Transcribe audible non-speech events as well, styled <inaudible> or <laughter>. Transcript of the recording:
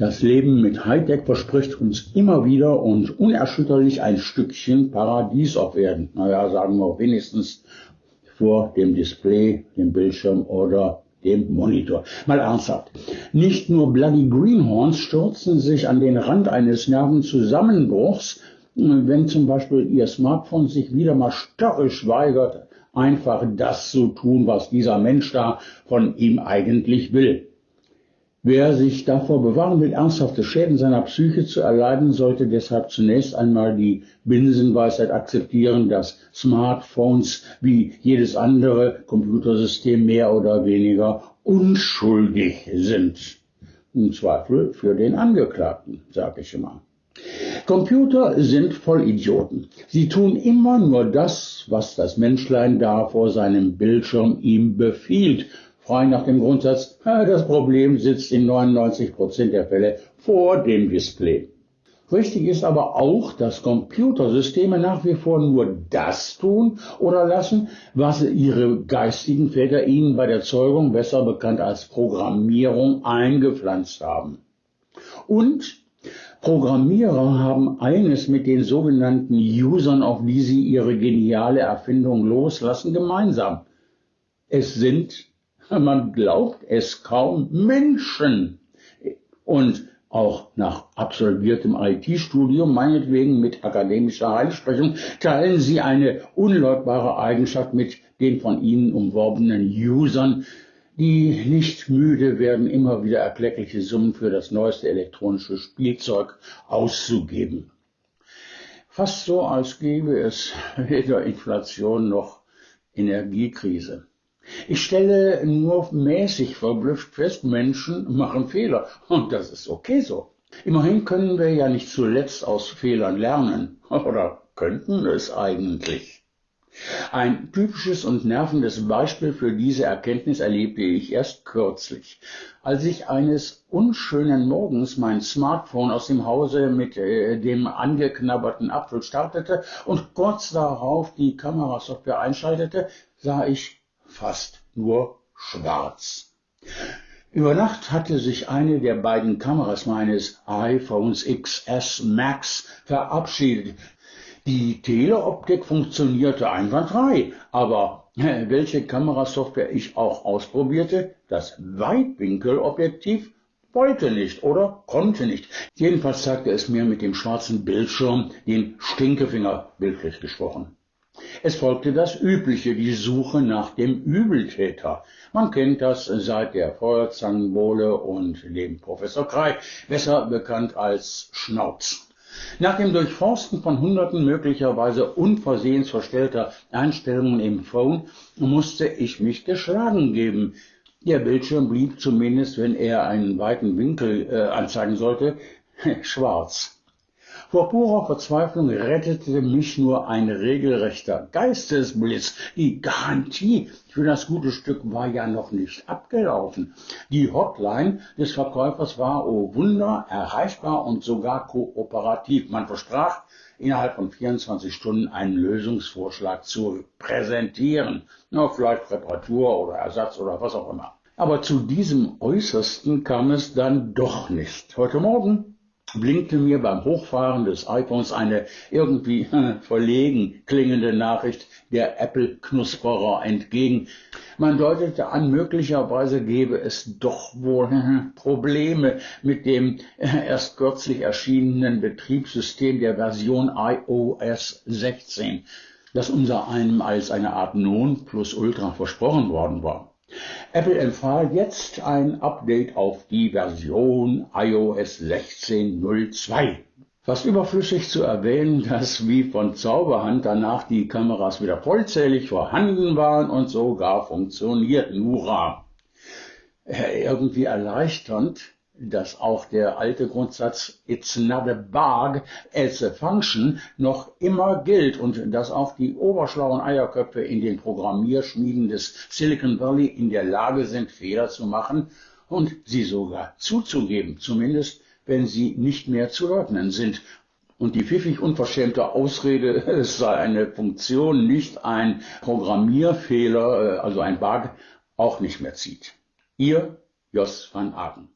Das Leben mit Hightech verspricht uns immer wieder und unerschütterlich ein Stückchen Paradies auf Erden. Naja, sagen wir wenigstens vor dem Display, dem Bildschirm oder dem Monitor. Mal ernsthaft. Nicht nur Bloody Greenhorns stürzen sich an den Rand eines Nervenzusammenbruchs, wenn zum Beispiel ihr Smartphone sich wieder mal störrisch weigert, einfach das zu tun, was dieser Mensch da von ihm eigentlich will. Wer sich davor bewahren will, ernsthafte Schäden seiner Psyche zu erleiden, sollte deshalb zunächst einmal die Binsenweisheit akzeptieren, dass Smartphones wie jedes andere Computersystem mehr oder weniger unschuldig sind. Im Zweifel für den Angeklagten, sage ich immer. Computer sind Vollidioten. Sie tun immer nur das, was das Menschlein da vor seinem Bildschirm ihm befiehlt frei nach dem Grundsatz, das Problem sitzt in 99 Prozent der Fälle vor dem Display. Richtig ist aber auch, dass Computersysteme nach wie vor nur das tun oder lassen, was ihre geistigen Väter ihnen bei der Zeugung, besser bekannt als Programmierung, eingepflanzt haben. Und Programmierer haben eines mit den sogenannten Usern, auf die sie ihre geniale Erfindung loslassen, gemeinsam. Es sind man glaubt es kaum, Menschen. Und auch nach absolviertem IT-Studium, meinetwegen mit akademischer Heilsprechung, teilen sie eine unleugbare Eigenschaft mit den von ihnen umworbenen Usern, die nicht müde werden, immer wieder erkleckliche Summen für das neueste elektronische Spielzeug auszugeben. Fast so, als gäbe es weder Inflation noch Energiekrise. Ich stelle nur mäßig verblüfft fest, Menschen machen Fehler. Und das ist okay so. Immerhin können wir ja nicht zuletzt aus Fehlern lernen. <laughs> Oder könnten es eigentlich? Ein typisches und nervendes Beispiel für diese Erkenntnis erlebte ich erst kürzlich, als ich eines unschönen Morgens mein Smartphone aus dem Hause mit äh, dem angeknabberten Apfel startete und kurz darauf die Kamerasoftware einschaltete, sah ich fast nur schwarz. Über Nacht hatte sich eine der beiden Kameras meines iPhones XS Max verabschiedet. Die Teleoptik funktionierte einwandfrei, aber welche Kamerasoftware ich auch ausprobierte, das Weitwinkelobjektiv wollte nicht oder konnte nicht. Jedenfalls zeigte es mir mit dem schwarzen Bildschirm den Stinkefinger, bildlich gesprochen. Es folgte das Übliche, die Suche nach dem Übeltäter. Man kennt das seit der Feuerzangenbowle und dem Professor Krei, besser bekannt als Schnauz. Nach dem Durchforsten von Hunderten möglicherweise unversehens verstellter Einstellungen im Phone musste ich mich geschlagen geben. Der Bildschirm blieb zumindest, wenn er einen weiten Winkel äh, anzeigen sollte, <laughs> schwarz. Vor purer Verzweiflung rettete mich nur ein regelrechter Geistesblitz. Die Garantie für das gute Stück war ja noch nicht abgelaufen. Die Hotline des Verkäufers war, oh Wunder, erreichbar und sogar kooperativ. Man versprach, innerhalb von 24 Stunden einen Lösungsvorschlag zu präsentieren. Na, vielleicht Reparatur oder Ersatz oder was auch immer. Aber zu diesem Äußersten kam es dann doch nicht. Heute Morgen blinkte mir beim Hochfahren des iPhones eine irgendwie <laughs> verlegen klingende Nachricht der Apple-Knusperer entgegen. Man deutete an, möglicherweise gebe es doch wohl <laughs> Probleme mit dem <laughs> erst kürzlich erschienenen Betriebssystem der Version iOS 16, das unser einem als eine Art Non plus Ultra versprochen worden war. Apple empfahl jetzt ein Update auf die Version iOS 16.02. Fast überflüssig zu erwähnen, <laughs> dass wie von Zauberhand danach die Kameras wieder vollzählig vorhanden waren und sogar funktionierten. Hurra! Äh, irgendwie erleichternd, dass auch der alte Grundsatz It's not a bug, it's a function noch immer gilt und dass auch die oberschlauen Eierköpfe in den Programmierschmieden des Silicon Valley in der Lage sind, Fehler zu machen und sie sogar zuzugeben, zumindest wenn sie nicht mehr zu leugnen sind. Und die pfiffig unverschämte Ausrede, <laughs> es sei eine Funktion, nicht ein Programmierfehler, äh, also ein Bug, auch nicht mehr zieht. Ihr Jos van Aken.